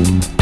you